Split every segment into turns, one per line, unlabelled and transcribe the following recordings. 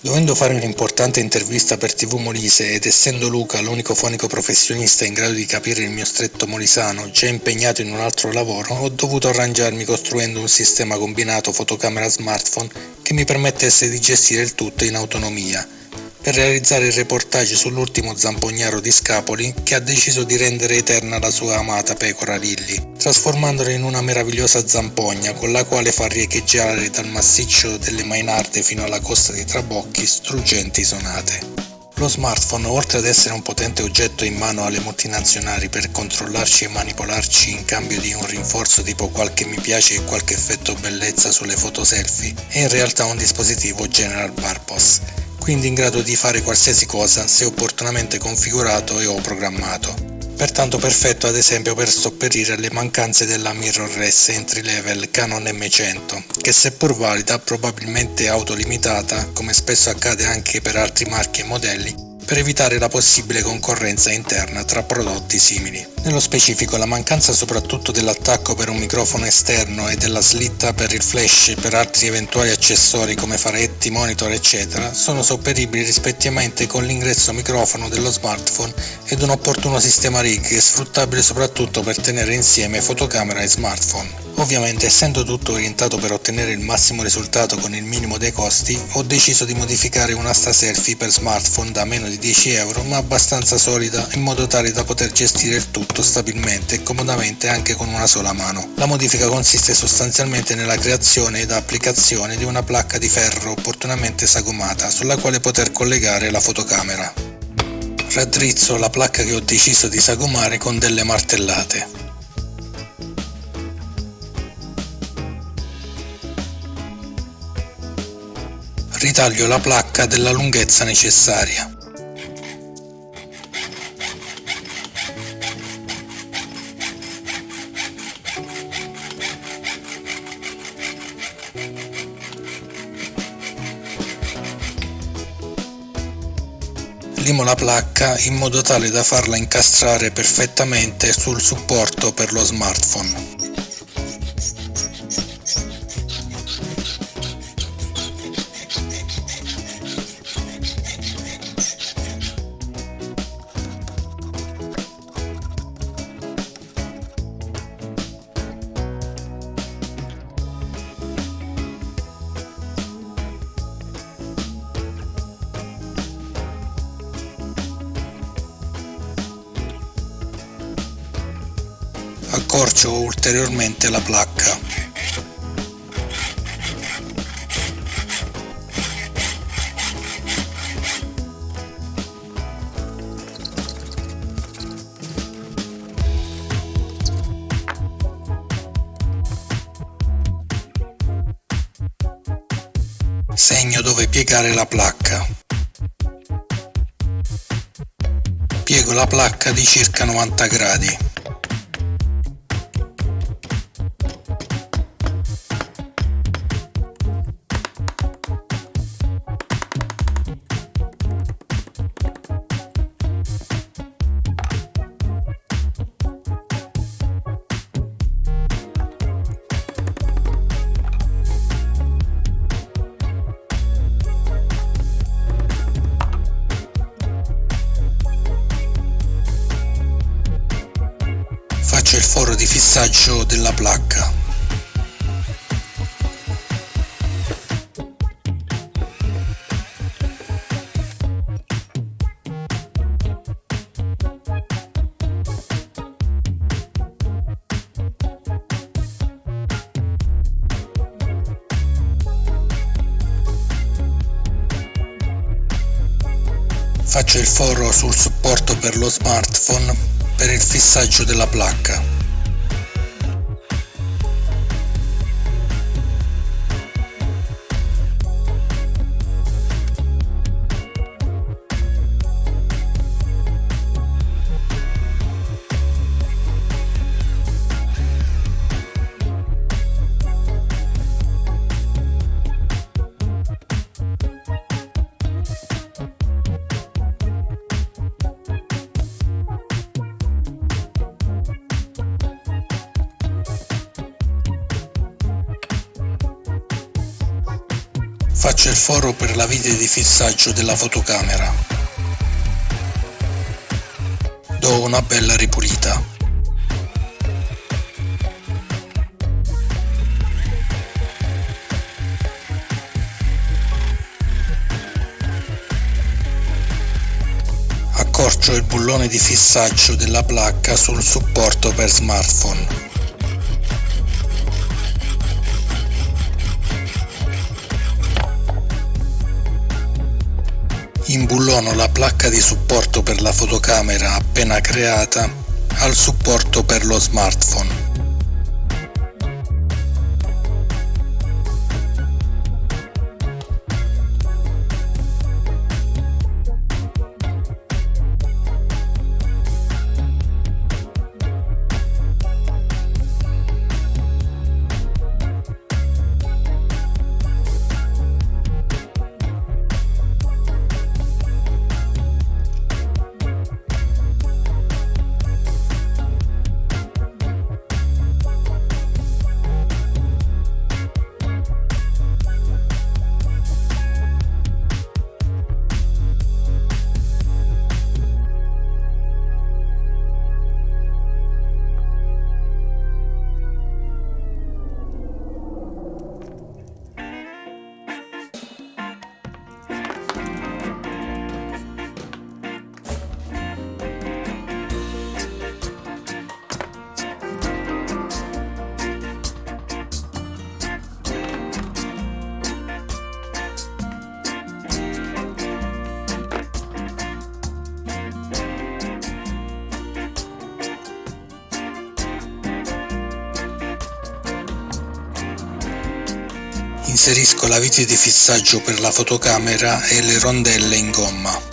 Dovendo fare un'importante intervista per TV Molise ed essendo Luca l'unico fonico professionista in grado di capire il mio stretto molisano, già impegnato in un altro lavoro, ho dovuto arrangiarmi costruendo un sistema combinato fotocamera smartphone che mi permettesse di gestire il tutto in autonomia per realizzare il reportage sull'ultimo zampognaro di Scapoli che ha deciso di rendere eterna la sua amata pecora Lilly, trasformandola in una meravigliosa zampogna con la quale fa riecheggiare dal massiccio delle Mainarde fino alla costa di Trabocchi struggenti sonate. Lo smartphone, oltre ad essere un potente oggetto in mano alle multinazionali per controllarci e manipolarci in cambio di un rinforzo tipo qualche mi piace e qualche effetto bellezza sulle foto selfie, è in realtà un dispositivo general purpose quindi in grado di fare qualsiasi cosa se opportunamente configurato e o programmato. Pertanto perfetto ad esempio per sopperire alle mancanze della mirrorless entry level Canon M100, che seppur valida, probabilmente autolimitata, come spesso accade anche per altri marchi e modelli, per evitare la possibile concorrenza interna tra prodotti simili. Nello specifico la mancanza soprattutto dell'attacco per un microfono esterno e della slitta per il flash per altri eventuali accessori come faretti, monitor eccetera sono sopperibili rispettivamente con l'ingresso microfono dello smartphone ed un opportuno sistema rig sfruttabile soprattutto per tenere insieme fotocamera e smartphone. Ovviamente essendo tutto orientato per ottenere il massimo risultato con il minimo dei costi, ho deciso di modificare un'asta selfie per smartphone da meno di 10 euro ma abbastanza solida in modo tale da poter gestire il tutto stabilmente e comodamente anche con una sola mano. La modifica consiste sostanzialmente nella creazione ed applicazione di una placca di ferro opportunamente sagomata sulla quale poter collegare la fotocamera. Raddrizzo la placca che ho deciso di sagomare con delle martellate. Ritaglio la placca della lunghezza necessaria. Limo la placca in modo tale da farla incastrare perfettamente sul supporto per lo smartphone. Accorcio ulteriormente la placca. Segno dove piegare la placca. Piego la placca di circa 90 gradi. Il foro di fissaggio della placca. Faccio il foro sul supporto per lo smartphone per il fissaggio della placca. Schiaccia il foro per la vite di fissaggio della fotocamera. Do una bella ripulita. accorcio il bullone di fissaggio della placca sul supporto per smartphone. Imbullono la placca di supporto per la fotocamera appena creata al supporto per lo smartphone. Inserisco la vite di fissaggio per la fotocamera e le rondelle in gomma.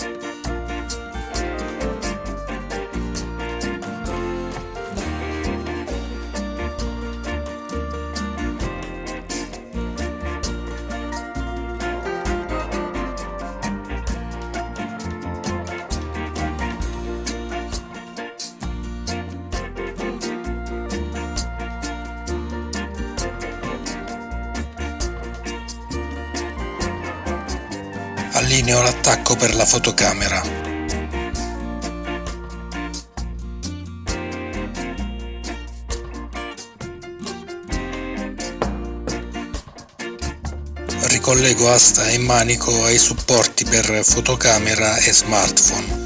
Allineo l'attacco per la fotocamera. Ricollego asta e manico ai supporti per fotocamera e smartphone.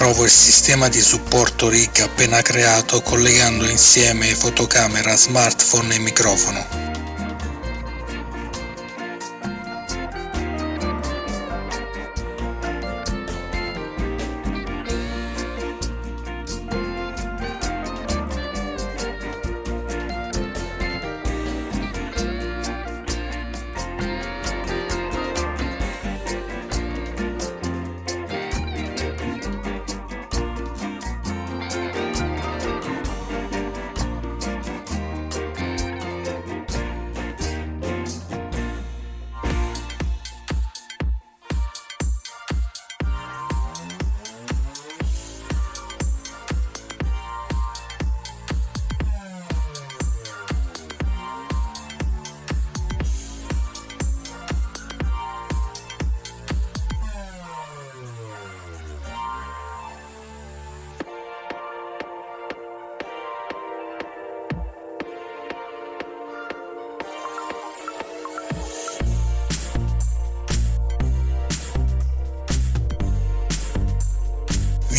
Provo il sistema di supporto RIG appena creato collegando insieme fotocamera, smartphone e microfono.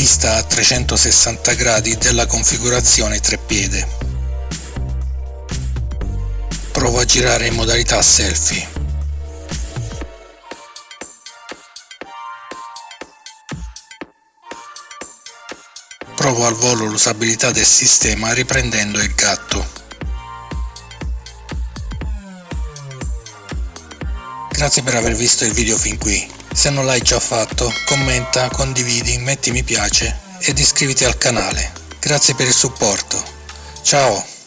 Vista a 360 gradi della configurazione treppiede. Provo a girare in modalità selfie. provo al volo l'usabilità del sistema riprendendo il gatto. Grazie per aver visto il video fin qui. Se non l'hai già fatto, commenta, condividi, metti mi piace ed iscriviti al canale. Grazie per il supporto. Ciao!